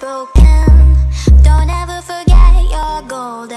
spoken.